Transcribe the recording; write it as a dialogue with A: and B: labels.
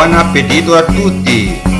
A: buona pedido a tutti!